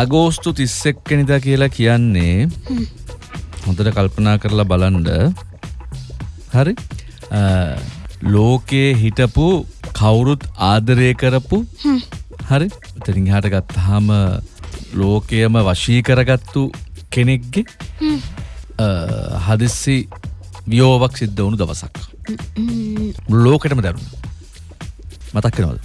අගෝස්තු තිස්සෙක්කනිදා කියලා කියන්නේ හොඳට කල්පනා කරලා බලන්ඩ හරි? ලෝකයේ හිටපු කවුරුත් ආදරය කරපු හරි? එතරින් හට ගත්තාම ලෝකයම වශී කරගත්තු කෙනෙක්ගේ හදිස්සි වියෝවක් සිද්ධ වුණු දවසක්. ලෝකටම දැරුණ. මතක්කනවද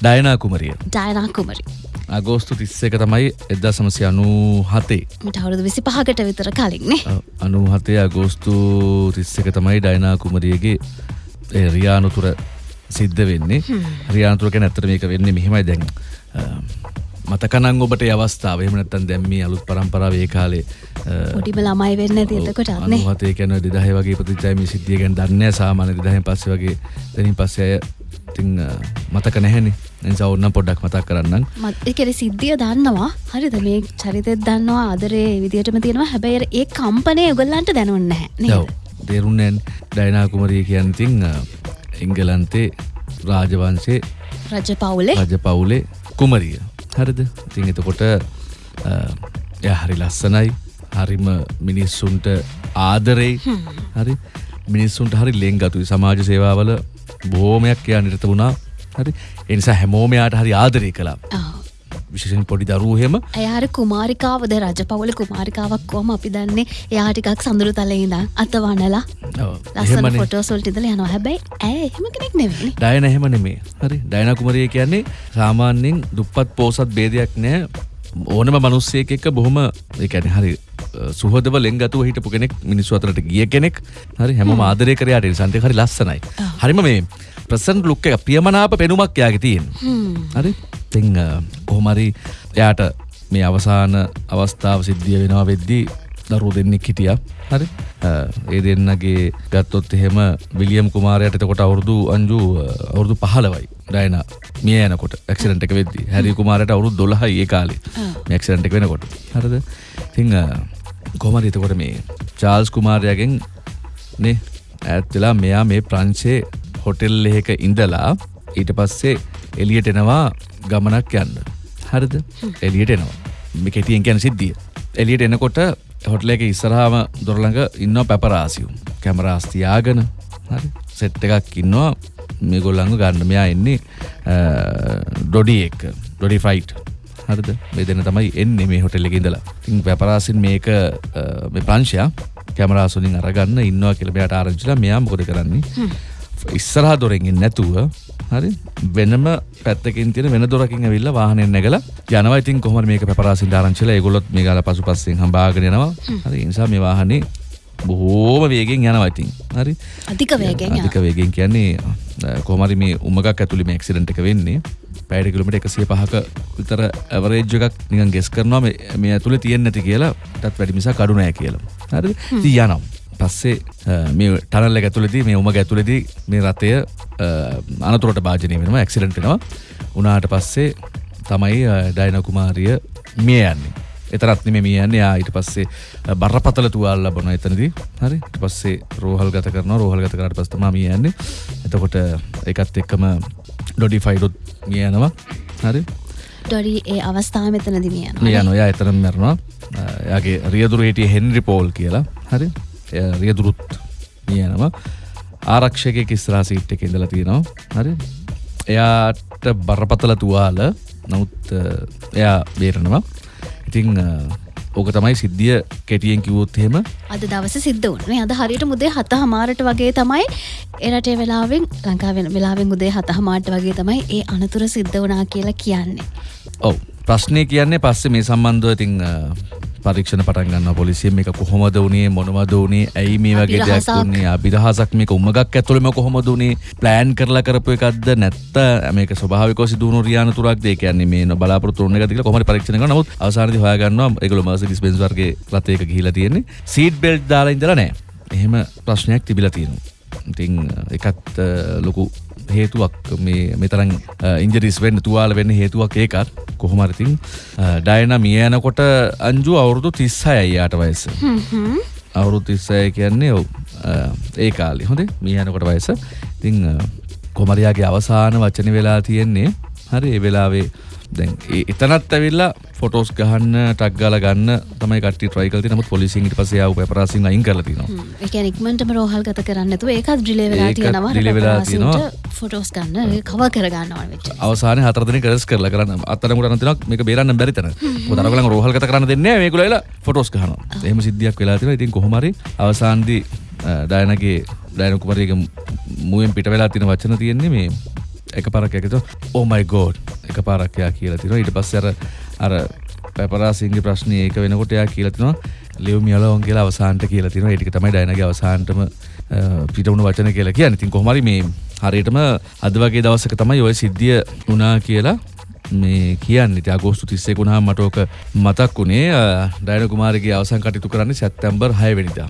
ඩයනා කුමරිය. ඩයනා කුමරි අගෝස්තු තිස්සක තමයි එදදා සමසය අනු හතේ මට අවුරුදු විසි පහකට විතර කලින්නේ අනු හතේ අගෝස්තු තිස්සක තමයි ඩයනා කුමරියගේ රියානුතුර සිද්ධ වෙන්නේ. රියානුතුරක නැත්තර මේක වෙන්නේ මෙහෙමයි දැන් මතකනං ඔබට අවස්ථාව? එමනත්තන් දැම්මි අලුත් පරම්පරාව ඒ කාලේ ොටිම ළමයි වෙන්න තියතකොට අන්නේ හතේ කැන දිදහ වගේ ප්‍රතිචයම සිද්ධියගෙන් දන්න සාමාන දිදහ පස්ස වගේ දැනින් පස්සය ඉතිං මතක නැහැනි. නිසා ඔන්න පොඩ්ඩක් මතක් කරන්න මත්කෙර සිද්ධිය දන්නවා. හරිද? මේ චරිතෙත් දන්නවා අදරේ විදිටම තියෙනවා. හැබැයි ඒ කම්පනය උගල්ලන්ට දැනුන්න හැ දෙරුන්නැන් ඩයිනාකුමරිය කියන්තිං එංගලන්තේ රාජවන්සේ රජ පවුලේ රජ පවුලේ කුමරිය හරිද? ඉතින් එතකොට ය හරි ලස්සනයි. හරිම මිනිස්සුන්ට ආදරෙයි හරි? මිනිස්සුන්ට හරි ලෙං ගතුයි සමාජ සේවාවල බෝමයක් නිරත වුණා. හරි? එනිසා හැමෝමයාට හරි ආදරය කලා විශෂෙන් පොඩි දරුවහෙම. ඇයාර කුමාරිකාවද රජ පවල කුමාරිකාවක් කෝම අපි දන්නේ? එයාටිකක් සඳුරු තලයිද අතවනලා ලස්සන ෆොටෝසොල්ටිදල යනවා. හැබැයි ඇය එහෙම කෙනෙක් නෙවෙයි ඩයන එහෙම නෙමේ හරි. ඩයනකුමරය කියන්නේ සාමාන්‍යෙන් දුප්පත් පෝසත් බේදයක් නෑ ඕනම මනුස්සයක එක බොහොම එකැන හරි සුහදව ලෙංගතුව හිටපු කෙනෙක් මිනිස්සු අතරට ගිය කෙනෙක්. හරි. හැම. ආදරය කරයාට සන්තය හරි ලස්සනයි. හරිම මේ ප්‍රසන් ලුක්ක පියමනාප පෙනුමක් යාගේ තියෙන් හරි තිං කොහොමරි එයාට මේ අවසාන අවස්ථාව සිද්ධිය වෙනවා වෙද්දී දරු දෙන්නෙක් හිටිය. හරි. ඒ දෙන්නගේ ගත්තොත් එහෙම විලියම් කුමාරයට එතකොට අවුරුදු අංජු අවුරුදු පහලවයි ඩයන මිය යනකොට ඇක්සිරන්ට එක වෙද්දි. හැරි කුමාරයට අවුරුදු දොළහයි ඒ කාලේ මැක්සිරන්ට එක වෙනකොට. හරද? තිං කොමරි එතකොට මේ චාල්ස් කුමාරයගෙන් නේ ඇත්වෙලා මෙයා මේ ප්‍රංශේ හොටෙල් එහෙක ඉඳලා ඊට පස්සේ එලියට එනවා ගමනක් යන්න. හරිද? එලියට එනවා. මේ කෙටියෙන් ගැන සිද්ධිය. එලියට එනකොට හොටල එක ඉස්සරහාම දොරළඟ ඉන්න පැපරාසියුම් කැමරාස්තියාගෙන හරි? සෙට් එකක් ඉන්නවා. මේ ගොල්ලඟ ගන්න. මෙයා එන්නේ ඩොඩි එක්. ඩොඩි ෆයිට් හරිද? මේ දෙන තමයි එන්නේ මේ හොටෙල් එක ඉඳලා. තින් පැපරාසින් මේක මේ ප්‍රංශයා කැමරාසුලින් අරගන්න ඉන්නවා කියලබයට ආරංචිලා මෙයා මොකද කරන්නේ? ඉස්සරහා දොරෙන්ගින් නැතුව හරි. වෙනම පැත්තකින් තියෙන වෙන දොරකින් ඇවිල්ල වාහනෙන් නැගල යනවා. ඉතින් කොහොම මේක පැපරාසින් ආරංචිලා ඒගොල්ලොත් මේ ගාලා පසුපස්සෙන් හම්බාගෙන යනවා. හරි. නිසා මේ වාහනේ බොහෝම වේගෙන් යනවා ඉතින්. හරි. අධික වේගෙන් අධික වේගෙන් කියන්නේ කොහමරි මේ උමගක් ඇතුළේ මේ ඇක්සිඩන්ට් එක වෙන්නේ. පැයට කිලමිට එකසිය පහක විතර ඇවරේජ් එකක් නිකන් ගෙස් කරනවා මේ ඇතුළේ තියෙන්නේ නැති කියලා. ටත් වැඩි මිසා කඩු නැහැ කියලා. හරි තියනම් පස්සේ මේ ටනල්ල ඇතුලෙදී මේ උම ඇතුලෙදී මේ රතය අනතුරට භාජනය වෙනවා ඇක්සිඩන්ටෙනවා උනාට පස්සේ තමයි ඩයිනකුමාරිය මිය යන්නේ. එතරත්න මේ මියන්නේ ඊට පස්සේ බරපතල තුවාල් ලබන එතනදී. හරි? පස්සේ රෝහල් ගත කරන රෝහල් ගත කරට පස්තම මියන්නේ එතකොට එකත් එක්කම ඩොඩි ෆයිඩොත් මියනවා හරි? ඩොඩි ඒ අවස්ථා මෙතනදි මිය මිය නොයා එතරම් මැරනවා. යාගේ රියදුර හිටිය හෙන්රි පෝල් කියලා. හරි රියදුරුත් මියනවා ආරක්ෂක ඉස්රා සිට් එක ඉඳලා තියෙනවා. හරි. එයාට බරපතල තුවාල. නමුත් එයා බේරනවා. ඉතිං ඕක තමයි සිද්ධිය කෙටියෙන් කිවොත් හෙම අද දවස සිද්ධ වන්නේ අද හරියට මුදේ හත හමාරට වගේ තමයි එරටේ වෙලාවෙන් ලංකාවෙන වෙලාවෙන් උදේ හත හමාට වගේ තමයි ඒ අනතුර සිද්ධ වනා කියලා කියන්නේ. ඔව්. ප්‍රශ්නය කියන්නේ පස්සේ මේ සම්බන්ධව ඉතිං පරීක්ෂණ පටන්ගන්න පොලිසියම එක කොහොමද වනේ මොනවද වනේ ඇයි මේ වගේ දෙයක් වන්නේ අභිරහසක් මේක උමගක් ඇතුළම කොහොමද වනේ ප්ලෑන් කරලා කරපු එකක්ද නැත්ත? මේක ස්වභාවික සිදුවුණු රියාන තුරක් දෙය කියන්නේ මේ බලාපොරොත්තු වුණ එකක කොහොමද පරීක්ෂණ කරනවා නමුත් අවසානයේදී හොයාගන්නවා ඒගොල්ලෝ මර්සිඩීස් බෙන්ස් වර්ගයේ රථයක ගිහිලා තියෙන්නේ. සීට් බෙල්ට් දාලා ඉඳලා නැහැ එහෙම ප්‍රශ්නයක් තිබිලා තියෙනවා. ඉතින් එකත් ලොකු හේතුවක්. මේ මෙතරන් ඉන්ජරිස් වෙන්න තුවාල වෙන්න හේතුවක් ඒකත් කොහොමරතින් ඩයන මිය යනකොට අංජු අවුරුදු තිස්සයි අයියාට වයස. අවුරුදු තිස්සය කියන්නේ ඔව් ඒ කාලි. හොඳේ? මිය යනකොට වයස. තිං කොමරයාගේ අවසාන වචන වෙලා තියෙන්නේ හරි ඒ වෙලාවේ දැන් එතනත් ඇවිල්ලා ෆොටෝස් ගහන්න ටක් ගාල ගන්න තමයි කට ට්‍රයිකල් නමුත් පොලිසිට පසේ ආව පැපරසින් අයින් කරලා තියෙනවා ඒක නික්මටම රෝහල් ගත කරන්නතු ඒකත් ඩිලේ වෙලා තියෙනවා delay වෙලා තියෙනවා. ෆොටෝස් ගන්න. කව කරගන්නවා වෙච්ච අවසාන හතරදන කරස් කරලා කරන්න. අතරමුට අනතිනක් මේ බේරන්න බැරිතන දරගල රෝහල්ගත කරන්න දෙන්න මේකුලලා ෆොටෝස් කහන එහම සිද්ධියක් වෙලා තින ඉතින් කොහොමරි අවසාන්දී ඩයනගේ ඩයනකුමරයක මුවෙන් පිට වෙලා තින වචන තියෙන්නේ මේ එක පරක් එකතු. Oh ඕමයි ගෝඩ් එක පාරක්යා කියලා තින ඉට පස්සර අර පැපරාසිංග ප්‍රශ්නය ඒක වෙනකොටයා කියලතිනවා ලියව මියලවන් කියලා අවසාන්ට කියලා තින ඒටික තමයි ඩයනගේ අවසාන්ටම පිටවුණු වචන කියලා කිය ඉතින් කොහමරි මේ හරියටම අද වගේ දවසක තමයි ඔය සිද්ධිය වනා කියලා මේ කියන්න. ඉති අගෝස්තු තිස්සේ කුණහා මටෝක මතක් වුණේ ඩයින කුමාරගේ අවසන් කටයුතු කරන්නේ සැත්තැම්බර් හයවෙනිදා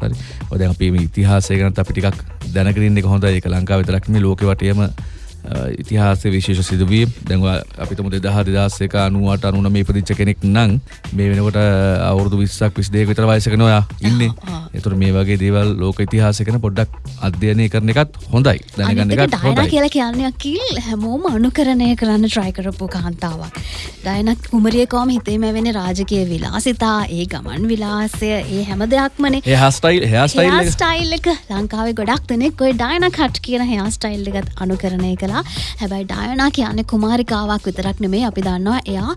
හරි. ඔද අපි මේ ඉතිහාසය ගැනත් අපි ටිකක් දැනකරන්න එක හොඳ එක ලංකාව විතරක්ම ලෝක වටයම ඉතිහාස විශේෂ සිදුවී දැන්ව අපිතම දෙදහ දෙදස්සක අනුවට අනුන මේ පදිච්ච කෙනෙක් නං මේ වෙනකොට අවුරදු විස්සක් විස්දේක විතර වයසක නොයා ඉන්න. එතුර මේ වගේ දේවල් ලෝක ඉතිහාසකන පොඩ්ඩක් අධ්‍යයනය කරන එකත් හොඳයි. දැනගන්න එකත් හොඳයි. කියලා කියන්නයක් කිල් හැමෝම අනුකරණය කරන්න ට්‍රයි කරපු කාන්තාවක්. ඩයනක් කුමරියකෝම හිතේම වෙන රාජකය විලාසිතා ඒ ගමන් විලාසය ඒ හැම දෙයක්මනේ. ඒ හස්ටයිල් හස්ටයිල් ස්ටයිල් එක. ලංකාවේ ගොඩක් දෙනෙක් ඔය ඩයන කට් කියන හයා ස්ටයිල් එකත් අනුකරණය කලා හැබැයි ඩයනා කියන්නේ කුමාරිකාවක් විතරක් නෙමේ අපි දන්නවා එයා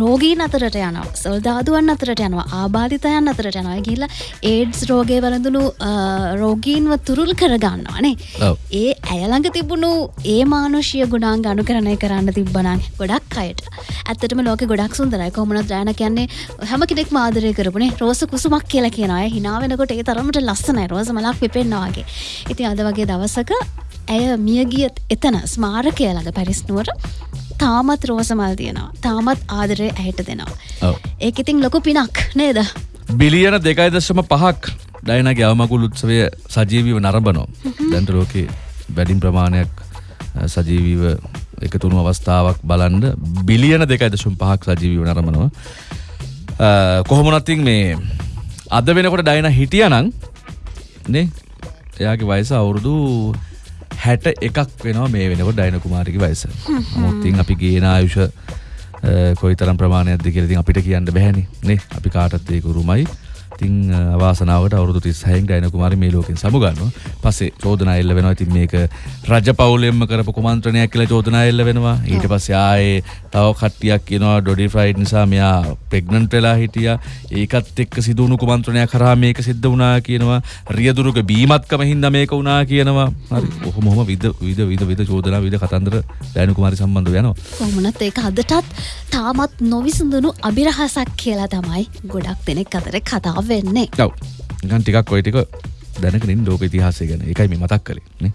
රෝගීන් අතරට යනවා. සොල්දාදුවන් අතරට යනවා. ආබාධිතයන් අතරට යනවා. ගිල්ල ඒඩ්ස් රෝගය වලඳුණු රෝගීන්ව තුරුල් කරගන්නවානේ. ඒ ඇයළඟ තිබුණු ඒ මානුෂය ගුණාන් ගනුකරණය කරන්න තිබ්බනන් ගොඩක් අයට. ඇත්තටම ලෝක ගොඩක් සුන්දරයි. කොමනත් ්‍රයන කියන්නේ හැම කෙනෙක් මාදරය කරපුනේ රෝස කුසුමක් කියලා කියනය හිනාවෙනකොට ඒ තරමට ලස්සනයි. රෝස මලක් පිපෙන්න්නවාගේ ඉතින් අද වගේ දවසක ඇය මියගියත් එතන ස්මාරකය ළඟ පැරිස්නුවර තාමත් රෝසමල් තියෙනවා තාමත් ආදරය ඇයට දෙනවා. ඒක ඉතින් ලොකු පිනක් නේද? බිලියන දෙකයි දශම පහක් ඩයිනගේ අවමකුල් උත්සවය සජීවීව නරඹනෝ දැන්ට ලෝකේ වැඩින් ප්‍රමාණයක් සජීවීව එකතුුණු අවස්ථාවක් බලන්ඩ බිලියන දෙකයි දශම් පහක් සජීවීව නරමනවා කොහොමනත්තින් මේ අද වෙනකොට ඩයින හිටිය නං නේ? එයාගේ වයස අවුරුදු හැට එකක් වෙනවා මේ වෙනකොට ඩයින කුමාරික වයස. මුත්තින් අපි ගේන ආයුෂ කොයි තරම් ප්‍රමාණයක්ද කියලතින් අපිට කියන්න බැහැනි නේ. අපි කාටත්තයකුරුමයි තිං අවාසනාවට අවුදු තිස්සහයෙන් ඩයින කුමාර මේ ලෝකින් සමුගන්න පසේ චෝදන එල්ල වෙනවා. තින් මේක රජ පවුලෙන්ම කරපු කුමන්ත්‍රණයක් කියලා චෝදන එල්ල වෙනවා. ඊට පස්සේ ආයේ තව කට්ටියක් කියනවා ඩොඩි ෆ්‍රයිඩ් නිසා මෙයා ප්‍රෙග්නන්ට් වෙලා හිටිය. ඒකත් එක්ක සිදුවුණු කුමන්ත්‍රණයක් කරා මේක සිද්ධ වුණා කියනවා. රියදුරුක බීමත්කම හින්දා මේක වුණා කියනවා. හරි ඔහොම ඔහොම විද විද විද විද චෝදනා විද කතන්දර ඩයින කුමාරි සම්බන්ධ වෙනවා කොමනත් ඒක අදටත් තාමත් නොවිසඳුණු අභිරහසක් කියලා තමයි ගොඩක් දෙනෙක් අතර කතාව වෙන්නේ. ඔව්. නිකන් ටිකක් ඔය ටික දැනකනින් ලෝක ඉතිහාසය ගැන. එකයි මේ මතක් කළේ. නේ?